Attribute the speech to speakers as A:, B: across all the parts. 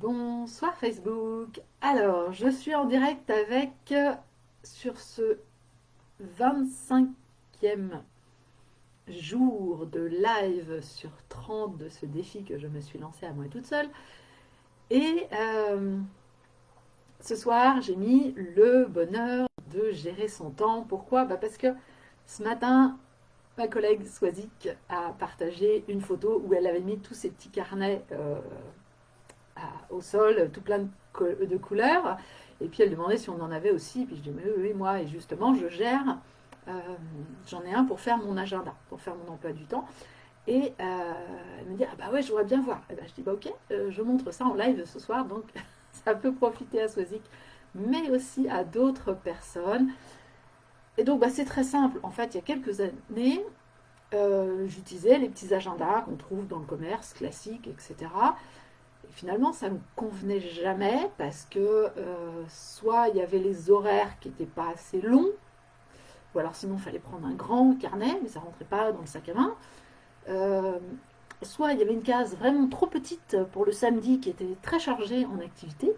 A: Bonsoir Facebook. Alors, je suis en direct avec, euh, sur ce 25e jour de live sur 30 de ce défi que je me suis lancé à moi toute seule. Et euh, ce soir, j'ai mis le bonheur de gérer son temps. Pourquoi? Bah Parce que ce matin, ma collègue Swazik a partagé une photo où elle avait mis tous ses petits carnets euh, au sol, tout plein de, couleurs. Et puis elle demandait si on en avait aussi. Puis je dis, mais oui, moi, et justement, je gère. Euh, j'en ai un pour faire mon agenda, pour faire mon emploi du temps. Et euh, elle me dit, ah bah ouais, je voudrais bien voir. Et ben, je dis, bah ok, je montre ça en live ce soir, donc ça peut profiter à Swazik, mais aussi à d'autres personnes. Et donc, bah, c'est très simple. En fait, il y a quelques années, euh, j'utilisais les petits agendas qu'on trouve dans le commerce classique, etc. Finalement, ça ne me convenait jamais parce que euh, soit il y avait les horaires qui n'étaient pas assez longs, ou alors sinon il fallait prendre un grand carnet, mais ça ne rentrait pas dans le sac à main. Euh, soit il y avait une case vraiment trop petite pour le samedi qui était très chargée en activité,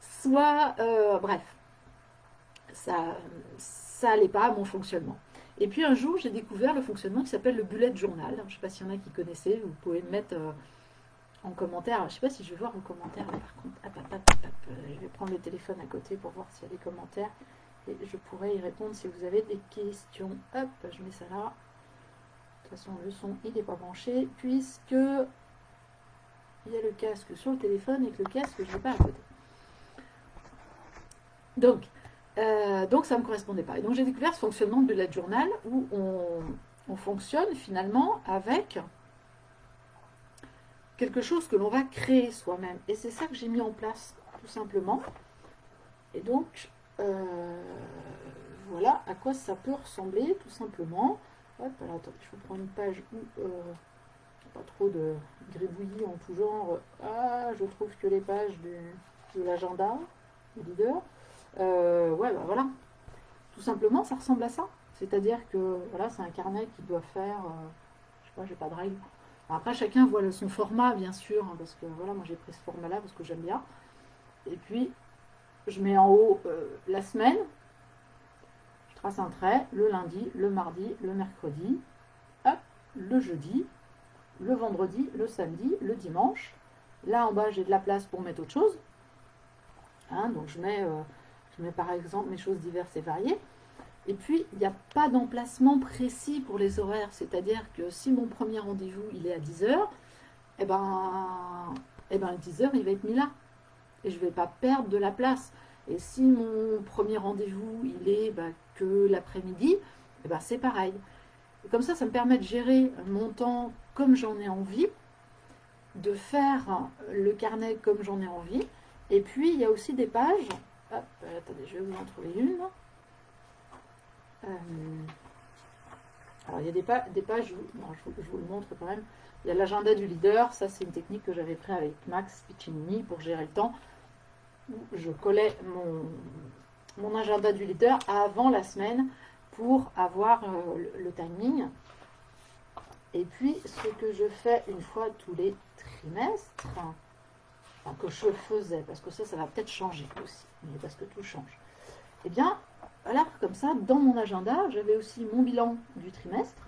A: soit, bref, ça ça pas à mon fonctionnement. Et puis un jour, j'ai découvert le fonctionnement qui s'appelle le bullet journal. Je ne sais pas s'il y en a qui connaissaient, vous pouvez me mettre euh, en commentaire. je ne sais pas si je vais voir vos commentaires, par contre. je vais prendre le téléphone à côté pour voir s'il y a des commentaires. Et je pourrais y répondre si vous avez des questions. Hop, je mets ça là. De toute façon, le son, il n'est pas branché, puisque il y a le casque sur le téléphone et que le casque, je ne l'ai pas à côté. Donc, euh, donc ça ne me correspondait pas. Et donc j'ai découvert ce fonctionnement de bullet journal où on, fonctionne finalement avec quelque chose que l'on va créer soi-même. Et c'est ça que j'ai mis en place, tout simplement. Et donc, euh, voilà à quoi ça peut ressembler, tout simplement. Hop, alors attendez, je vais prendre une page où euh, pas trop de gribouillis en tout genre. Ah, je trouve que les pages de l'agenda, du leader. Euh, ouais, bah voilà. Tout simplement, ça ressemble à ça. C'est-à-dire que voilà, c'est un carnet qui doit faire, euh, je sais pas, j'ai pas de règle. Après, chacun voit son format, bien sûr, hein, parce que voilà, moi j'ai pris ce format-là parce que j'aime bien. Et puis, je mets en haut euh, la semaine, je trace un trait, le lundi, le mardi, le mercredi, le jeudi, le vendredi, le samedi, le dimanche. Là en bas, j'ai de la place pour mettre autre chose. Hein, donc mets je mets par exemple mes choses diverses et variées. Et puis, il n'y a pas d'emplacement précis pour les horaires. C'est-à-dire que si mon premier rendez-vous, il est à 10h, eh ben, eh ben, 10h, il va être mis là. Et je ne vais pas perdre de la place. Et si mon premier rendez-vous, il est bah, que l'après-midi, eh ben, c'est pareil. comme ça, ça me permet de gérer mon temps comme j'en ai envie, de faire le carnet comme j'en ai envie. Et puis, il y a aussi des pages euh, attendez, je vais vous en trouver une. Euh, alors, il y a des, pages, je, vous, le montre quand même. Il y a l'agenda du leader, ça c'est une technique que j'avais pris avec Max Piccinini pour gérer le temps. je collais mon, mon, agenda du leader avant la semaine pour avoir euh, le, timing. Et puis, ce que je fais une fois tous les trimestres, que je faisais, parce que ça, ça va peut-être changer aussi, mais parce que tout change. Eh bien, voilà, comme ça, dans mon agenda, j'avais aussi mon bilan du trimestre.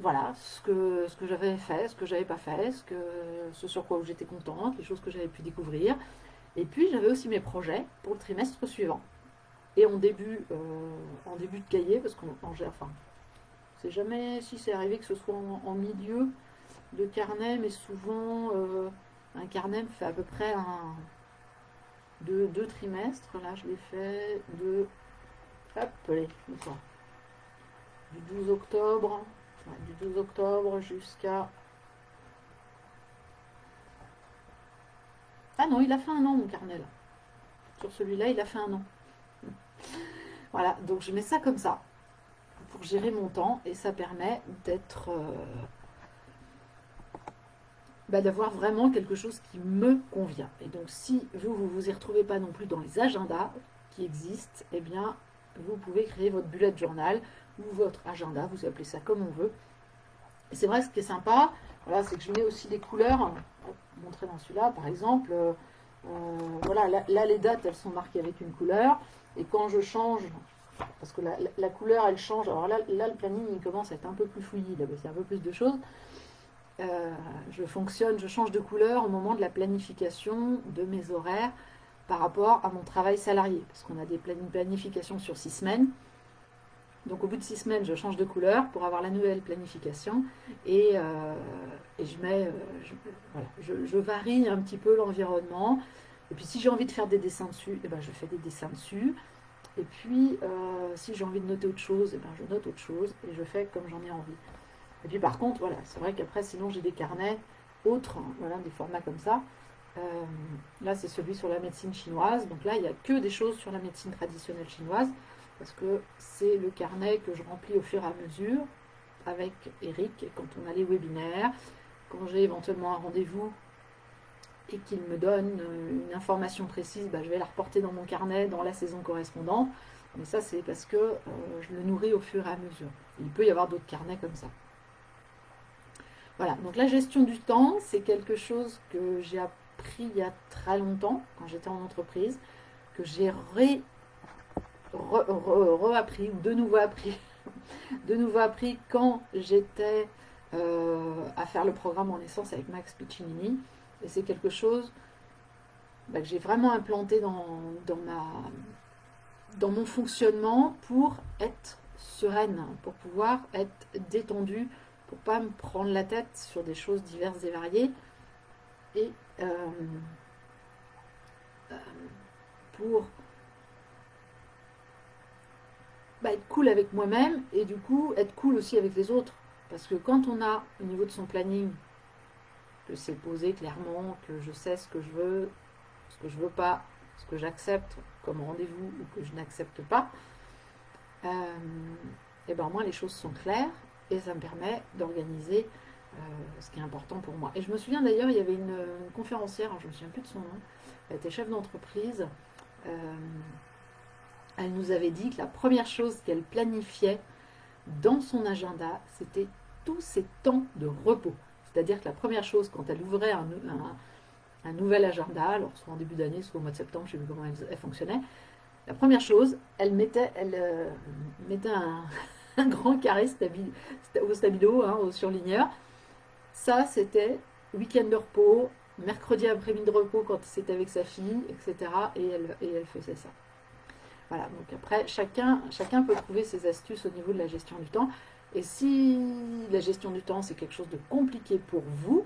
A: Voilà, ce que, j'avais fait, ce que j'avais pas fait, ce, sur quoi j'étais contente, les choses que j'avais pu découvrir. Et puis, j'avais aussi mes projets pour le trimestre suivant. Et en début, euh, en début de cahier, parce qu'on gère, enfin, c'est jamais si c'est arrivé que ce soit en milieu, de carnet, mais souvent euh, un carnet fait à peu près un, deux, deux trimestres. Là, je l'ai fait de hop, allez, du 12 octobre, du 12 octobre jusqu'à Ah non, il a fait un an mon carnet là. Sur celui-là, il a fait un an. voilà, donc je mets ça comme ça pour gérer mon temps et ça permet d'être euh, d'avoir vraiment quelque chose qui me convient. Et donc, si vous, vous vous y retrouvez pas non plus dans les agendas qui existent, eh bien, vous pouvez créer votre bullet journal ou votre agenda, vous appelez ça comme on veut. C'est vrai, ce qui est sympa, voilà, c'est que je mets aussi des couleurs. montrer dans celui-là, par exemple. voilà, là, les dates, elles sont marquées avec une couleur. Et quand je change, parce que la, couleur, elle change. Alors là, là, le planning, il commence à être un peu plus y a un peu plus de choses. Je fonctionne, je change de couleur au moment de la planification de mes horaires par rapport à mon travail salarié, parce qu'on a des planifications sur six semaines. Donc au bout de six semaines, je change de couleur pour avoir la nouvelle planification et, euh, je mets, euh, je, varie un petit peu l'environnement. Et puis si j'ai envie de faire des dessins dessus, eh ben, je fais des dessins dessus. Et puis euh, si j'ai envie de noter autre chose, eh ben, je note autre chose et je fais comme j'en ai envie. Et puis par contre, voilà, c'est vrai qu'après sinon j'ai des carnets autres, hein, voilà, des formats comme ça. Euh, là, c'est celui sur la médecine chinoise. Donc là, il n'y a que des choses sur la médecine traditionnelle chinoise, parce que c'est le carnet que je remplis au fur et à mesure avec Eric quand on a les webinaires, quand j'ai éventuellement un rendez-vous et qu'il me donne une information précise, bah, je vais la reporter dans mon carnet dans la saison correspondante. Mais ça, c'est parce que euh, je le nourris au fur et à mesure. Il peut y avoir d'autres carnets comme ça. Voilà, donc la gestion du temps, c'est quelque chose que j'ai appris il y a très longtemps, quand j'étais en entreprise, que j'ai re, re, ou de nouveau appris, de nouveau appris quand j'étais euh, à faire le programme en essence avec Max Piccinini. Et c'est quelque chose bah, que j'ai vraiment implanté dans, dans mon fonctionnement pour être sereine, pour pouvoir être détendue, pour pas me prendre la tête sur des choses diverses et variées. Et euh, euh, pour bah, être cool avec moi-même et du coup être cool aussi avec les autres. Parce que quand on a au niveau de son planning, que c'est posé clairement, que je sais ce que je veux, ce que je veux pas, ce que j'accepte comme rendez-vous ou que je n'accepte pas, et euh, eh ben moi les choses sont claires et ça me permet d'organiser euh, ce qui est important pour moi. Et je me souviens d'ailleurs, il y avait une, conférencière, je ne me souviens plus de son nom, elle était chef d'entreprise. Euh, elle nous avait dit que la première chose qu'elle planifiait dans son agenda, c'était tous ses temps de repos. C'est-à-dire que la première chose, quand elle ouvrait un, nouvel agenda, alors soit en début d'année, soit au mois de septembre, je ne sais plus comment elle, fonctionnait, la première chose, elle mettait, elle, euh, mettait un, grand carré au stabilo, hein, au surligneur, ça, c'était week-end de repos, mercredi après-midi de repos quand c'était avec sa fille, etc. Et elle, et elle faisait ça. Voilà, donc après, chacun, chacun peut trouver ses astuces au niveau de la gestion du temps. Et si la gestion du temps, c'est quelque chose de compliqué pour vous,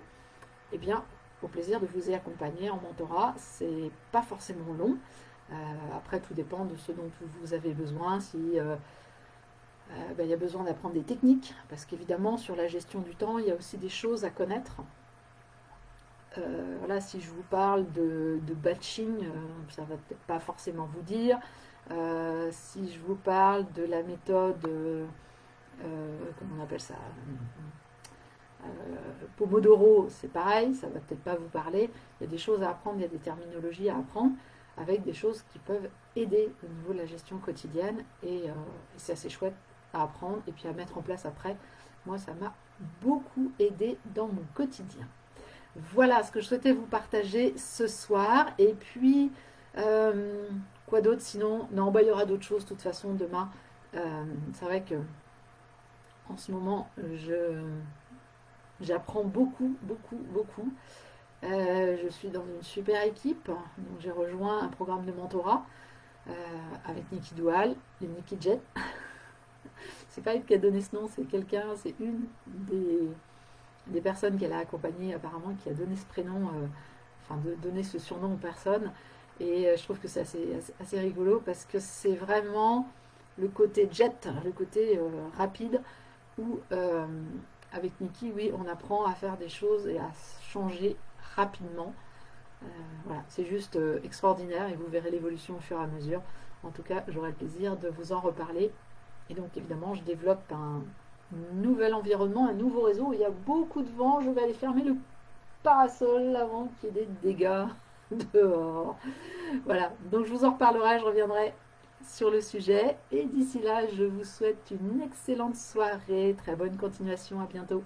A: eh bien, au plaisir de vous y accompagner en mentorat. C'est pas forcément long. Euh, après, tout dépend de ce dont vous avez besoin. Si euh, euh, ben, il y a besoin d'apprendre des techniques, parce qu'évidemment, sur la gestion du temps, il y a aussi des choses à connaître. Euh, voilà, si je vous parle de, batching, euh, ça ne va peut-être pas forcément vous dire. si je vous parle de la méthode, comment on appelle ça? Pomodoro, c'est pareil, ça ne va peut-être pas vous parler. Il y a des choses à apprendre, il y a des terminologies à apprendre, avec des choses qui peuvent aider au niveau de la gestion quotidienne. et c'est assez chouette apprendre et puis à mettre en place après. Moi, ça m'a beaucoup aidé dans mon quotidien. Voilà ce que je souhaitais vous partager ce soir. Et puis, euh, quoi d'autre sinon? Non, bah, il y aura d'autres choses de toute façon demain. Euh, c'est vrai que en ce moment, je j'apprends beaucoup, beaucoup, beaucoup. Euh, je suis dans une super équipe. Donc j'ai rejoint un programme de mentorat avec Nikki Doual et Nikki Jet. c'est pas elle qui a donné ce nom, c'est quelqu'un, c'est une des, personnes qu'elle a accompagnées apparemment qui a donné ce prénom, euh, enfin de donner ce surnom aux personnes. Et euh, je trouve que c'est assez, rigolo parce que c'est vraiment le côté jet, le côté euh, rapide où avec Nikki, oui, on apprend à faire des choses et à changer rapidement. voilà, c'est juste extraordinaire et vous verrez l'évolution au fur et à mesure. En tout cas, j'aurai le plaisir de vous en reparler et donc évidemment, je développe un nouvel environnement, un nouveau réseau. il y a beaucoup de vent. Je vais aller fermer le parasol avant qu'il y ait des dégâts dehors. Voilà, donc je vous en reparlerai, je reviendrai sur le sujet. Et d'ici là, je vous souhaite une excellente soirée. Très bonne continuation, à bientôt.